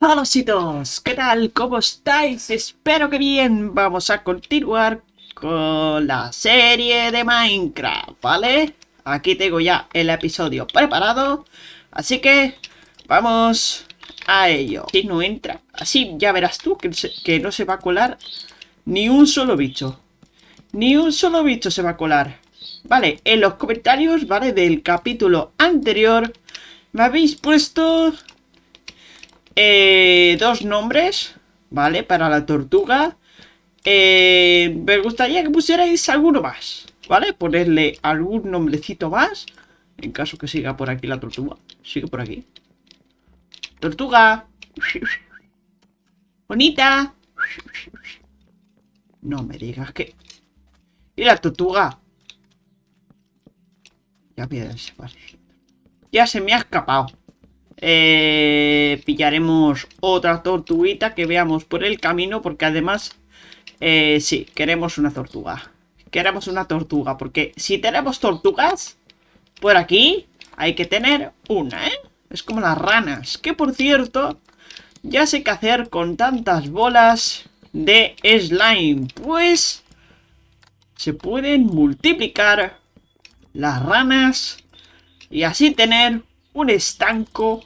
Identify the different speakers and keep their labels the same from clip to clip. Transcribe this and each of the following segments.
Speaker 1: Chicos, ¿qué tal? ¿Cómo estáis? Espero que bien. Vamos a continuar con la serie de Minecraft, ¿vale? Aquí tengo ya el episodio preparado, así que vamos a ello. Si no entra, así ya verás tú que, que no se va a colar ni un solo bicho. Ni un solo bicho se va a colar. Vale, en los comentarios, ¿vale? Del capítulo anterior me habéis puesto eh, dos nombres, ¿vale? Para la tortuga. Eh, me gustaría que pusierais alguno más, ¿vale? Ponerle algún nombrecito más. En caso que siga por aquí la tortuga. Sigue por aquí. Tortuga. Bonita. No me digas que... ¿Y la tortuga? Ya me Ya se me ha escapado. Eh, pillaremos otra tortuguita que veamos por el camino, porque además, eh, sí, queremos una tortuga. Queremos una tortuga, porque si tenemos tortugas por aquí, hay que tener una, ¿eh? Es como las ranas, que por cierto, ya sé qué hacer con tantas bolas de slime. Pues se pueden multiplicar las ranas y así tener un estanco,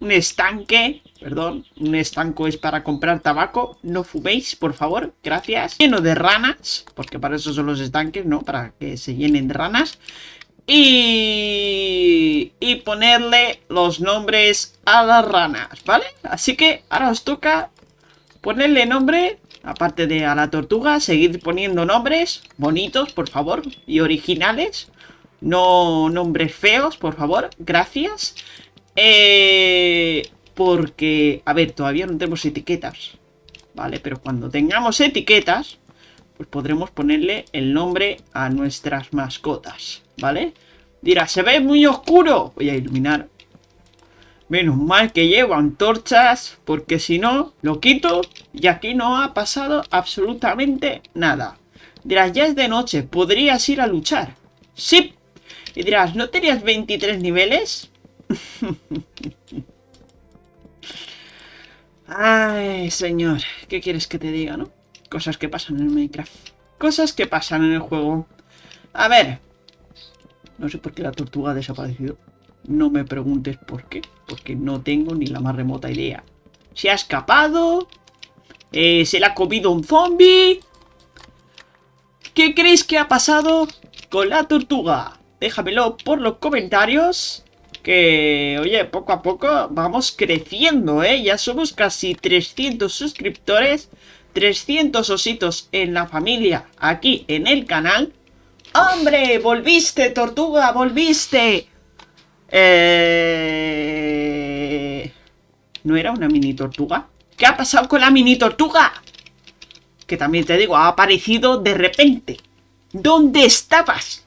Speaker 1: un estanque, perdón, un estanco es para comprar tabaco, no fuméis, por favor, gracias, lleno de ranas, porque para eso son los estanques, ¿no? Para que se llenen de ranas, y, y ponerle los nombres a las ranas, ¿vale? Así que ahora os toca ponerle nombre, aparte de a la tortuga, seguir poniendo nombres bonitos, por favor, y originales, no nombres feos, por favor. Gracias. Eh, porque, a ver, todavía no tenemos etiquetas. ¿Vale? Pero cuando tengamos etiquetas, pues podremos ponerle el nombre a nuestras mascotas. ¿Vale? Dirá, se ve muy oscuro. Voy a iluminar. Menos mal que llevo antorchas, porque si no, lo quito y aquí no ha pasado absolutamente nada. Dirás, ya es de noche, ¿podrías ir a luchar? ¡Sí! Y dirás, ¿no tenías 23 niveles? Ay, señor, ¿qué quieres que te diga, no? Cosas que pasan en Minecraft. Cosas que pasan en el juego. A ver. No sé por qué la tortuga ha desaparecido. No me preguntes por qué. Porque no tengo ni la más remota idea. Se ha escapado. Eh, se la ha comido un zombie. ¿Qué creéis que ha pasado con la tortuga? déjamelo por los comentarios. Que, oye, poco a poco vamos creciendo, ¿eh? Ya somos casi 300 suscriptores, 300 ositos en la familia aquí en el canal. ¡Hombre! ¡Volviste, tortuga! ¡Volviste! Eh... ¿No era una mini tortuga? ¿Qué ha pasado con la mini tortuga? Que también te digo, ha aparecido de repente. ¿Dónde estabas?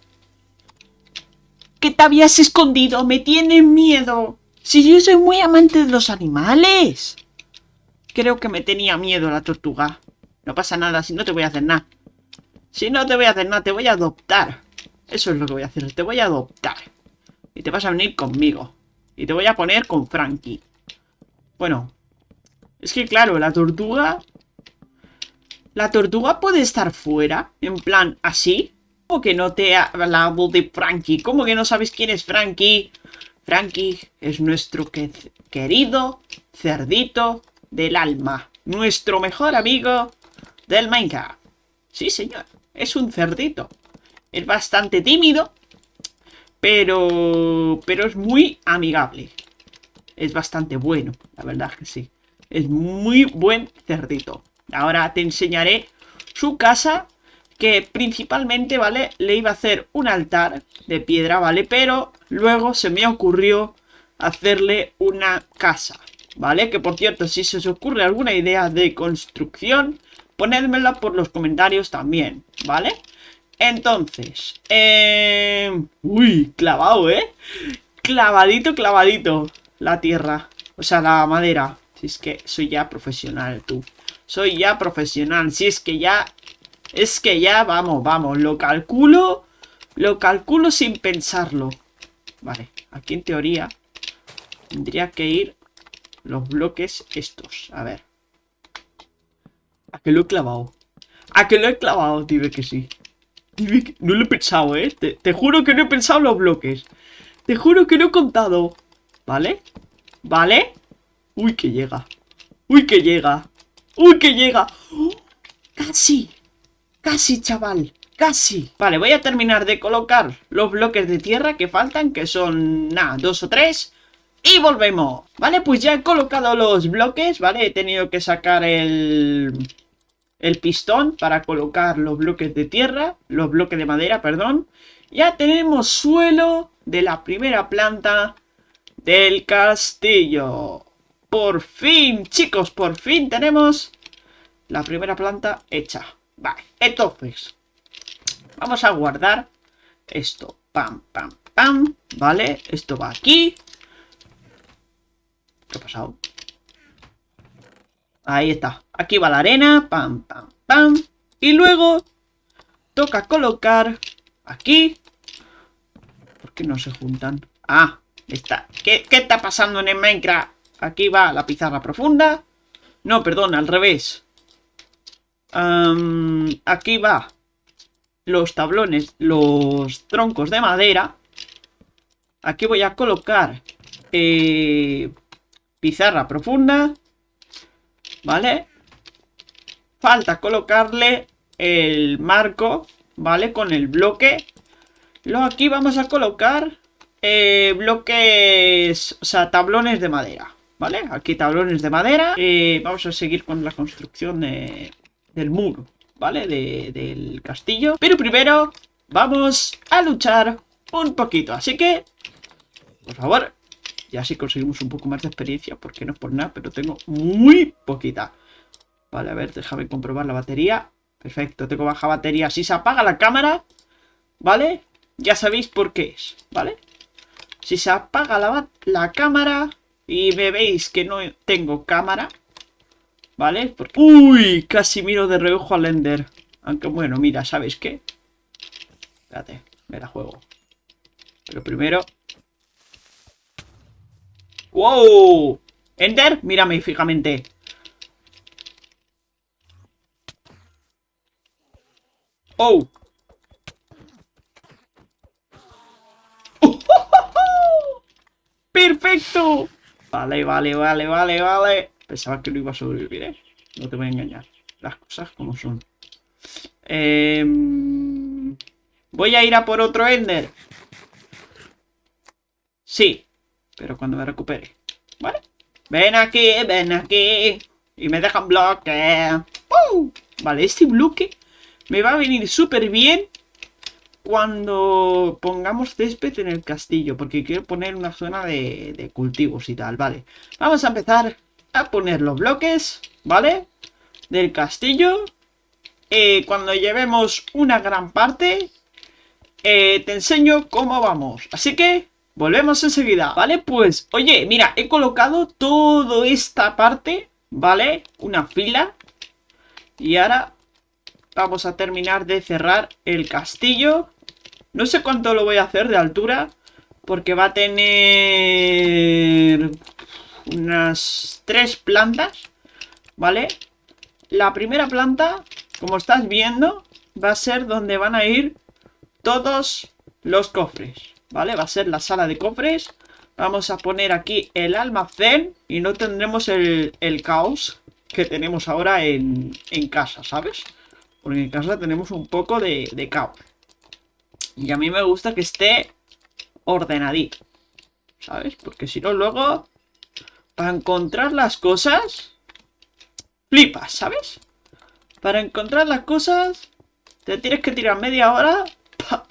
Speaker 1: Que te habías escondido, me tiene miedo. Si yo soy muy amante de los animales. Creo que me tenía miedo la tortuga. No pasa nada, si no te voy a hacer nada. Si no te voy a hacer nada, te voy a adoptar. Eso es lo que voy a hacer, te voy a adoptar. Y te vas a venir conmigo. Y te voy a poner con Frankie. Bueno. Es que claro, la tortuga... La tortuga puede estar fuera, en plan así. ¿Cómo que no te ha hablado de Frankie? ¿Cómo que no sabes quién es Frankie? Frankie es nuestro querido cerdito del alma. Nuestro mejor amigo del Minecraft. Sí, señor. Es un cerdito. Es bastante tímido. Pero... Pero es muy amigable. Es bastante bueno. La verdad que sí. Es muy buen cerdito. Ahora te enseñaré su casa que principalmente, ¿vale? Le iba a hacer un altar de piedra, ¿vale? Pero luego se me ocurrió hacerle una casa, ¿vale? Que por cierto, si se os ocurre alguna idea de construcción, ponedmela por los comentarios también, ¿vale? Entonces, eh... Uy, clavado, ¿eh? Clavadito, clavadito la tierra, o sea, la madera. Si es que soy ya profesional, tú. Soy ya profesional, si es que ya es que ya, vamos, vamos, lo calculo, lo calculo sin pensarlo. Vale, aquí en teoría tendría que ir los bloques estos. A ver. ¿A que lo he clavado? ¿A que lo he clavado? Dime que sí. Dime que... No lo he pensado, ¿eh? Te, juro que no he pensado los bloques. Te juro que no he contado. ¿Vale? ¿Vale? Uy, que llega. Uy, que llega. Uy, que llega. ¡Oh! Casi. Casi, chaval. Casi. Vale, voy a terminar de colocar los bloques de tierra que faltan, que son, nada, dos o tres. Y volvemos. Vale, pues ya he colocado los bloques, ¿vale? He tenido que sacar el... El pistón para colocar los bloques de tierra, los bloques de madera, perdón. Ya tenemos suelo de la primera planta del castillo. Por fin, chicos, por fin tenemos la primera planta hecha. Vale, entonces, vamos a guardar esto. Pam, pam, pam. Vale, esto va aquí. ¿Qué ha pasado? Ahí está. Aquí va la arena. Pam, pam, pam. Y luego toca colocar aquí. ¿Por qué no se juntan? Ah, está. ¿Qué, qué está pasando en el Minecraft? Aquí va la pizarra profunda. No, perdón, al revés. Aquí va los tablones, los troncos de madera. Aquí voy a colocar eh, pizarra profunda. ¿Vale? Falta colocarle el marco, ¿vale? Con el bloque. Luego aquí vamos a colocar eh, bloques, o sea, tablones de madera. ¿Vale? Aquí tablones de madera. Eh, vamos a seguir con la construcción del muro, ¿vale? del castillo. Pero primero vamos a luchar un poquito. Así que, por favor, y así conseguimos un poco más de experiencia, porque no es por nada, pero tengo muy poquita. Vale, a ver, déjame comprobar la batería. Perfecto, tengo baja batería. Si se apaga la cámara, ¿vale? Ya sabéis por qué es, ¿vale? Si se apaga la, la cámara y me veis que no tengo cámara, ¿vale? ¡Uy! Casi miro de reojo al Ender. Aunque bueno, mira, ¿sabéis qué? Espérate, me la juego. Pero primero ¡Wow! Enter, mírame fijamente. ¡Oh! ¡Perfecto! Vale, vale, vale, vale, vale. Pensaba que no iba a sobrevivir, ¿eh? No te voy a engañar. Las cosas como son. Em, voy a ir a por otro Ender. Sí, pero cuando me recupere. ¿Vale? Ven aquí, ven aquí. Y me dejan bloque. Vale, este bloque me va a venir súper bien cuando pongamos césped en el castillo. Porque quiero poner una zona de, cultivos y tal, vale. Vamos a empezar a poner los bloques, ¿vale? Del castillo. Eh, cuando llevemos una gran parte, eh, te enseño cómo vamos. Así que Volvemos enseguida, ¿vale? Pues, oye, mira, he colocado toda esta parte, ¿vale? Una fila. Y ahora vamos a terminar de cerrar el castillo. No sé cuánto lo voy a hacer de altura, porque va a tener unas tres plantas, ¿vale? La primera planta, como estás viendo, va a ser donde van a ir todos los cofres. ¿vale? Va a ser la sala de cofres. Vamos a poner aquí el almacén y no tendremos el, caos que tenemos ahora en, casa, ¿sabes? Porque en casa tenemos un poco de, de caos. Y a mí me gusta que esté ordenadito, ¿sabes? Porque si no luego, para encontrar las cosas, flipas, ¿sabes? Para encontrar las cosas, te tienes que tirar media hora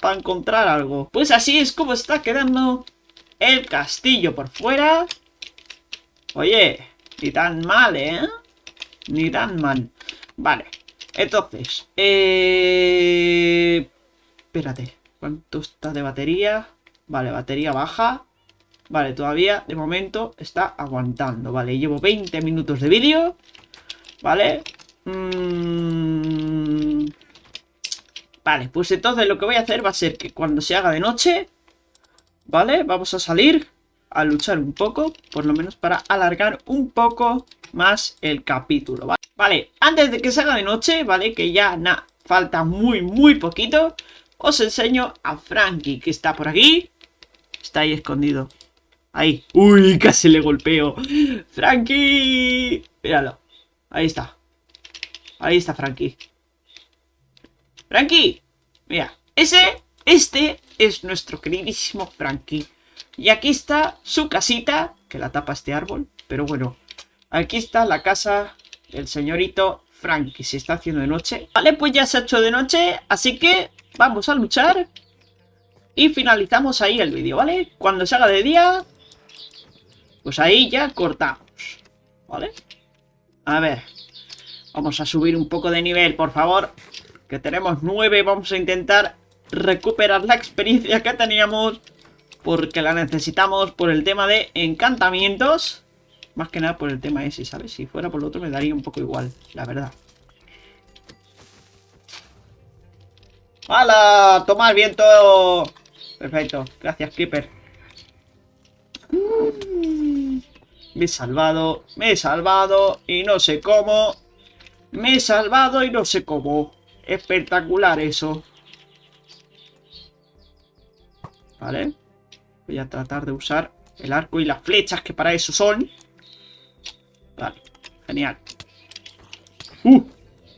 Speaker 1: para encontrar algo. Pues así es como está quedando el castillo por fuera. Oye, ni tan mal, ¿eh? Ni tan mal. Vale, entonces, eh... Espérate, ¿cuánto está de batería? Vale, batería baja. Vale, todavía, de momento, está aguantando. Vale, llevo 20 minutos de vídeo. Vale. Mmm... Vale, pues entonces lo que voy a hacer va a ser que cuando se haga de noche, ¿vale? Vamos a salir a luchar un poco, por lo menos para alargar un poco más el capítulo, ¿vale? Vale, antes de que salga de noche, ¿vale? Que ya nada, falta muy, muy poquito, os enseño a Frankie, que está por aquí. Está ahí escondido. Ahí. Uy, casi le golpeo. Frankie. Míralo. Ahí está. Ahí está Frankie. Frankie. Mira. Ese, este es nuestro queridísimo Frankie. Y aquí está su casita, que la tapa este árbol. Pero bueno, aquí está la casa del señorito Frankie. Se está haciendo de noche. Vale, pues ya se ha hecho de noche. Así que vamos a luchar. Y finalizamos ahí el vídeo, ¿vale? Cuando se haga de día, pues ahí ya cortamos, ¿vale? A ver, vamos a subir un poco de nivel, por favor. Que tenemos 9, vamos a intentar recuperar la experiencia que teníamos. Porque la necesitamos por el tema de encantamientos. Más que nada por el tema ese, ¿sabes? Si fuera por lo otro me daría un poco igual, la verdad. ¡Hala! ¡Toma el viento! Perfecto, gracias Creeper. Me he salvado, me he salvado y no sé cómo. Me he salvado y no sé cómo. Espectacular eso. Vale. Voy a tratar de usar el arco y las flechas que para eso son. Vale, genial. ¡Uh!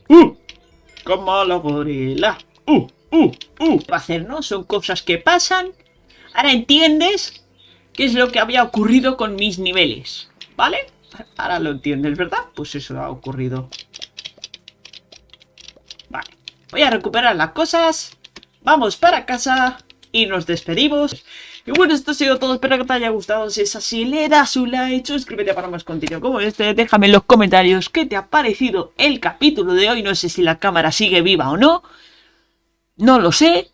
Speaker 1: ¡Uh! Como los gorilas. ¡Uh! ¡Uh! ¡Uh! Va a hacer, ¿no? Son cosas que pasan. Ahora entiendes qué es lo que había ocurrido con mis niveles, ¿vale? Ahora lo entiendes, ¿verdad? Pues eso ha ocurrido. Vale, voy a recuperar las cosas, vamos para casa y nos despedimos. Y bueno, esto ha sido todo, espero que te haya gustado, si es así, le das un like, suscríbete para más contenido como este, déjame en los comentarios qué te ha parecido el capítulo de hoy, no sé si la cámara sigue viva o no, no lo sé,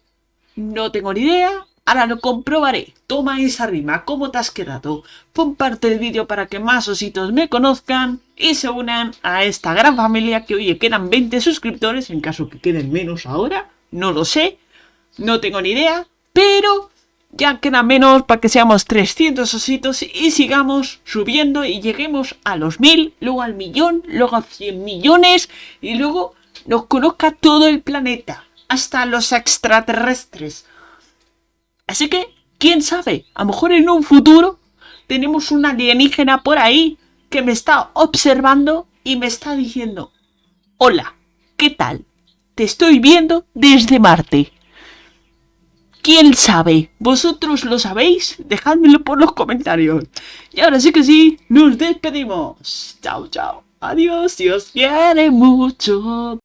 Speaker 1: no tengo ni idea, Ahora lo comprobaré. Toma esa rima, ¿cómo te has quedado? Comparte el vídeo para que más ositos me conozcan y se unan a esta gran familia que, oye, quedan 20 suscriptores, en caso que queden menos ahora, no lo sé, no tengo ni idea, pero ya queda menos para que seamos 300 ositos y sigamos subiendo y lleguemos a los 1000, luego al millón, luego a 100 millones y luego nos conozca todo el planeta, hasta los extraterrestres. Así que, quién sabe, a lo mejor en un futuro tenemos un alienígena por ahí que me está observando y me está diciendo, hola, ¿qué tal? Te estoy viendo desde Marte. ¿Quién sabe? ¿Vosotros lo sabéis? Dejádmelo por los comentarios. Y ahora sí que sí, nos despedimos. Chao, chao. Adiós, Dios quiere mucho.